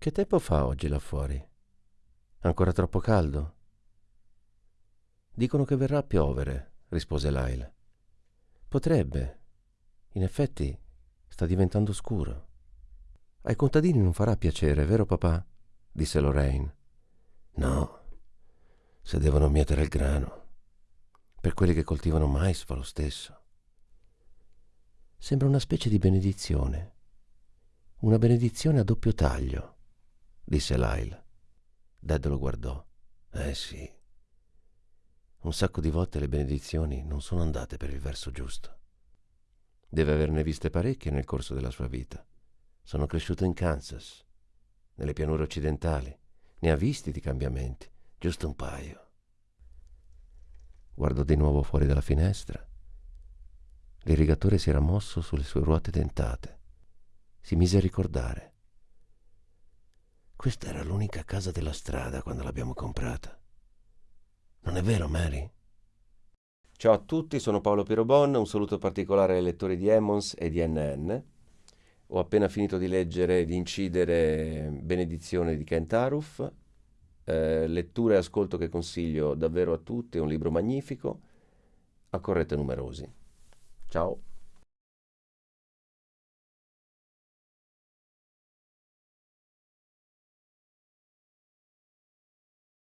Che tempo fa oggi là fuori? Ancora troppo caldo? Dicono che verrà a piovere, rispose Lyle. Potrebbe. In effetti sta diventando scuro. Ai contadini non farà piacere, vero papà? disse Lorraine. No, se devono mietere il grano. Per quelli che coltivano mais fa lo stesso. Sembra una specie di benedizione. Una benedizione a doppio taglio, disse Lyle. Dad lo guardò. Eh sì. Un sacco di volte le benedizioni non sono andate per il verso giusto. Deve averne viste parecchie nel corso della sua vita. Sono cresciuto in Kansas, nelle pianure occidentali. Ne ha visti di cambiamenti, giusto un paio. Guardò di nuovo fuori dalla finestra. L'irrigatore si era mosso sulle sue ruote dentate. Si mise a ricordare. Questa era l'unica casa della strada quando l'abbiamo comprata. Non è vero, Mary? Ciao a tutti, sono Paolo Pirobon, un saluto particolare ai lettori di Emmons e di NN. Ho appena finito di leggere e di incidere Benedizione di Kent Aruf, eh, lettura e ascolto che consiglio davvero a tutti, è un libro magnifico, a corrette numerosi. Ciao.